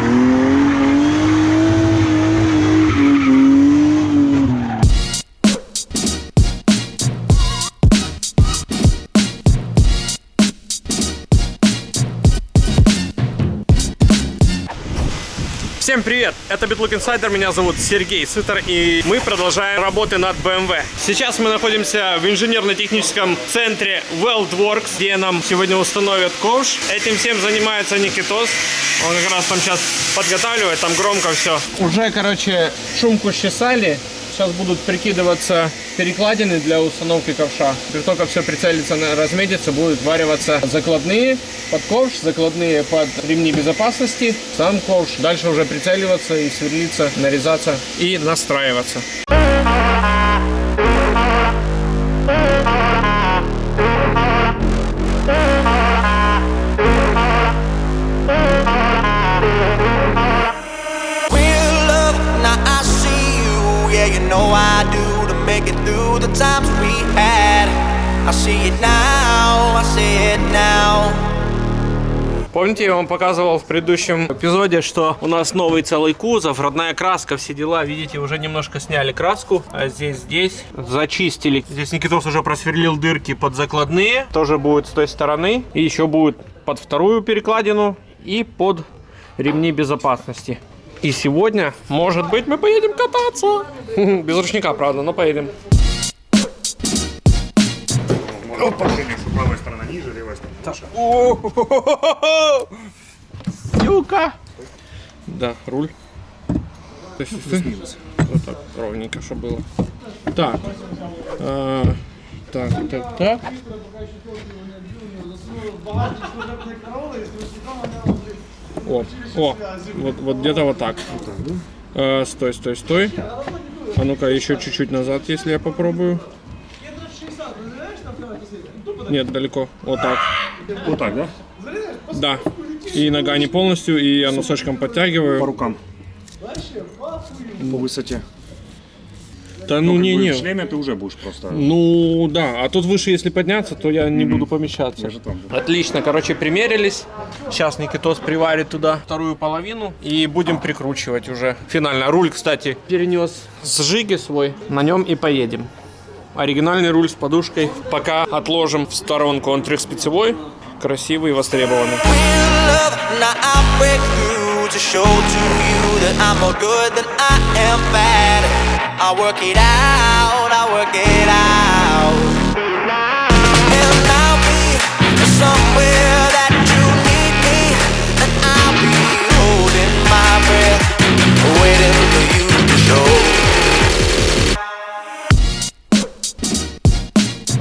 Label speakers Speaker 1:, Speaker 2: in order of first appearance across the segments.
Speaker 1: Thank you. Всем привет! Это BitLook Insider, меня зовут Сергей Сытор, и мы продолжаем работы над BMW. Сейчас мы находимся в инженерно-техническом центре WeldWorks, где нам сегодня установят ковш. Этим всем занимается Никитос. Он как раз там сейчас подготавливает, там громко все. Уже, короче, шумку счесали. Сейчас будут прикидываться перекладины для установки ковша. Как только все прицелится, разметится, будут вариваться закладные под ковш, закладные под ремни безопасности, сам ковш. Дальше уже прицеливаться и сверлиться, нарезаться и настраиваться. See it now, I see it now. Помните, я вам показывал в предыдущем эпизоде, что у нас новый целый кузов, родная краска, все дела. Видите, уже немножко сняли краску. А здесь, здесь зачистили. Здесь Никитос уже просверлил дырки под закладные. Тоже будет с той стороны. И еще будет под вторую перекладину и под ремни безопасности. И сегодня, может быть, мы поедем кататься. Без ручника, правда, но поедем.
Speaker 2: Опа. правая сторона ниже, левая сторона.
Speaker 1: Сюка. Да, руль. Вот так, ровненько, чтобы было. Так. А, так, так, так. О, о, вот, вот где-то вот так. А, стой, стой, стой. А ну-ка, еще чуть-чуть назад, если я попробую. Нет, далеко. Вот так.
Speaker 2: Вот так, да?
Speaker 1: Да. И нога не полностью, и я носочком подтягиваю.
Speaker 2: По рукам. По высоте.
Speaker 1: Да ну, не, не.
Speaker 2: В шлеме ты уже будешь просто...
Speaker 1: Ну да, а тут выше, если подняться, то я не буду помещаться.
Speaker 2: Я же там.
Speaker 1: Отлично, короче, примерились. Сейчас Никитос приварит туда вторую половину и будем прикручивать уже. Финально. Руль, кстати, перенес с Жиги свой. На нем и поедем. Оригинальный руль с подушкой. Пока отложим в сторонку. Он трехспецевой, красивый и востребованный.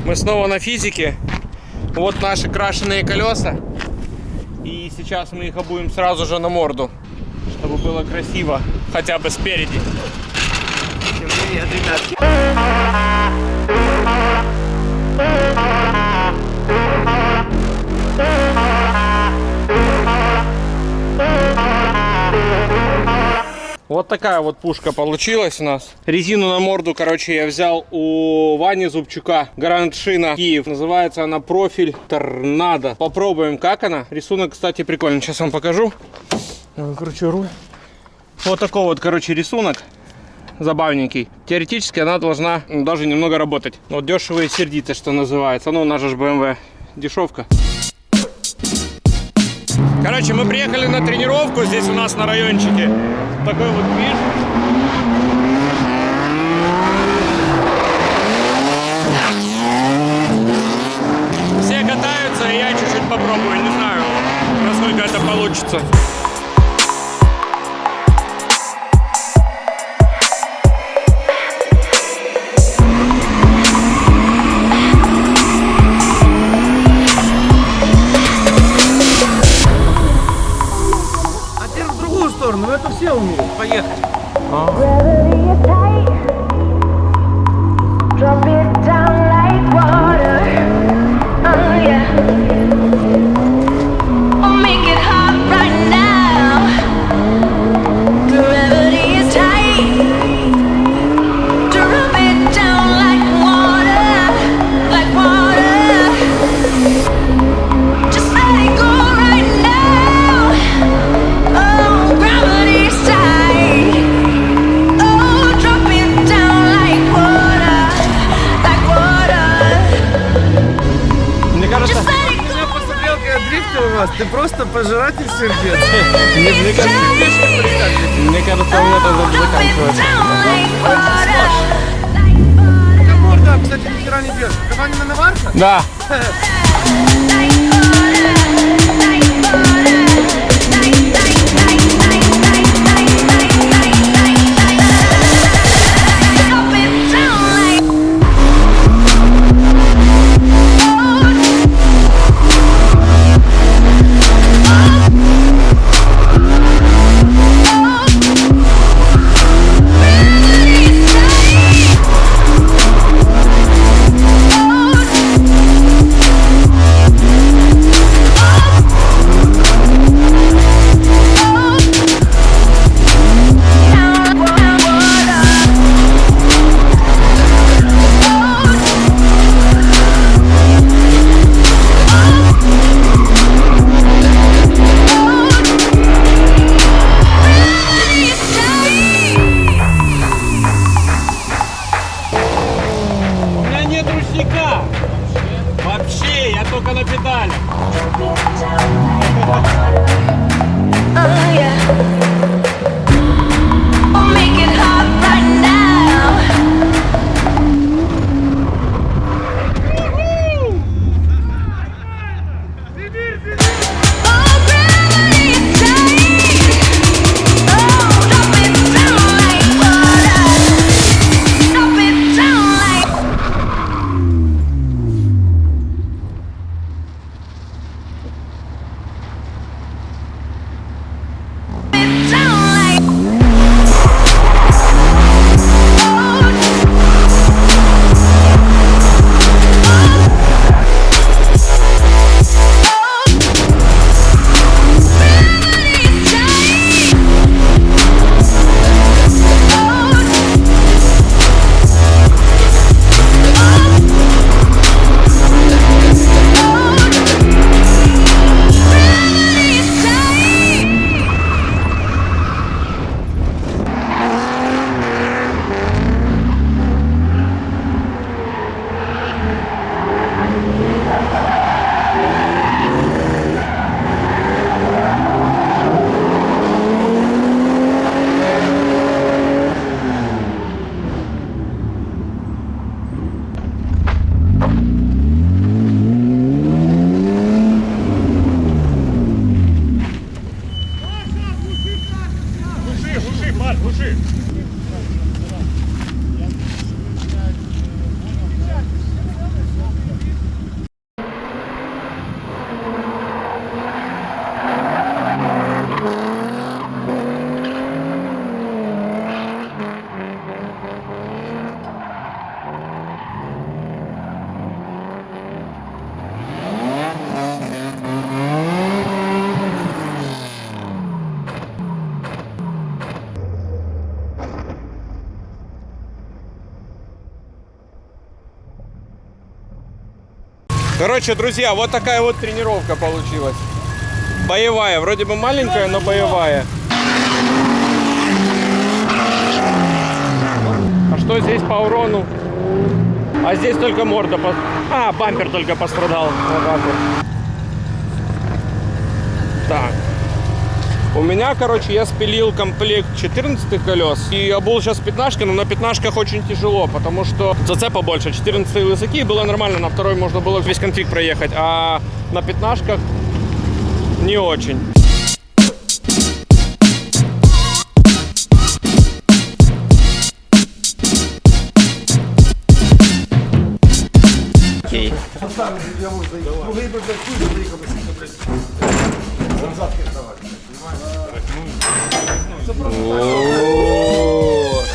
Speaker 1: Мы снова на физике. Вот наши крашеные колеса. И сейчас мы их обуем сразу же на морду, чтобы было красиво, хотя бы спереди. Привет, ребятки. Вот такая вот пушка получилась у нас. Резину на морду, короче, я взял у Вани Зубчука. Гранд Шина Киев. Называется она профиль Торнадо. Попробуем, как она. Рисунок, кстати, прикольный. Сейчас вам покажу. Короче, руль. Вот такой вот, короче, рисунок забавненький. Теоретически она должна даже немного работать. Вот дешево и что называется. Ну, у нас же BMW дешевка. Короче, мы приехали на тренировку здесь у нас на райончике. Такой вот движ. Все катаются, и я чуть-чуть попробую. Не знаю, насколько это получится. сторону. Это все умеют. Поехали. А.
Speaker 3: пожиратель сердец.
Speaker 1: Мне, мне кажется, мне кажется, у меня тоже заканчивается.
Speaker 3: Эта морда, кстати, ни хера не держит. Кабанина наварка?
Speaker 1: Да. Короче, друзья, вот такая вот тренировка получилась. Боевая, вроде бы маленькая, но боевая. А что здесь по урону? А здесь только морда по... А, бампер только пострадал. Так. У меня, короче, я спилил комплект 14 колес и обул сейчас пятнашки, но на пятнашках очень тяжело, потому что зацепа больше. 14 высоки было нормально, на второй можно было весь конфиг проехать, а на пятнашках не очень. Окей.